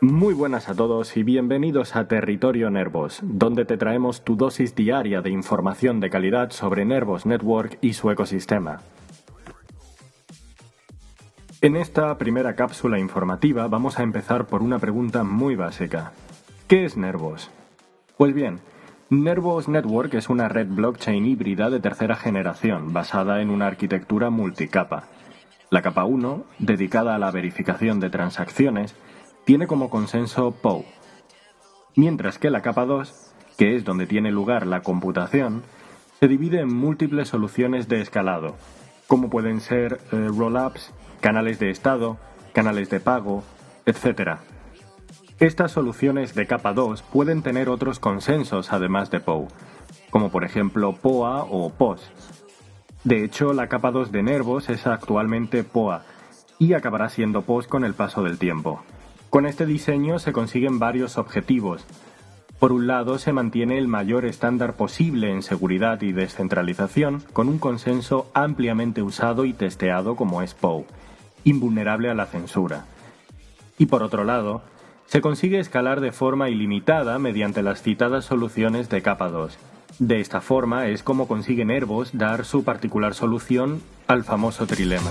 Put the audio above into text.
Muy buenas a todos y bienvenidos a Territorio Nervos, donde te traemos tu dosis diaria de información de calidad sobre Nervos Network y su ecosistema. En esta primera cápsula informativa vamos a empezar por una pregunta muy básica. ¿Qué es Nervos? Pues bien, Nervos Network es una red blockchain híbrida de tercera generación basada en una arquitectura multicapa. La capa 1, dedicada a la verificación de transacciones, tiene como consenso POW, mientras que la capa 2, que es donde tiene lugar la computación, se divide en múltiples soluciones de escalado, como pueden ser eh, rollups, canales de estado, canales de pago, etc. Estas soluciones de capa 2 pueden tener otros consensos además de POW, como por ejemplo POA o POS. De hecho, la capa 2 de Nervos es actualmente POA y acabará siendo POS con el paso del tiempo. Con este diseño se consiguen varios objetivos. Por un lado, se mantiene el mayor estándar posible en seguridad y descentralización, con un consenso ampliamente usado y testeado como es POW, invulnerable a la censura. Y por otro lado, se consigue escalar de forma ilimitada mediante las citadas soluciones de capa 2. De esta forma es como consigue Nervos dar su particular solución al famoso trilema.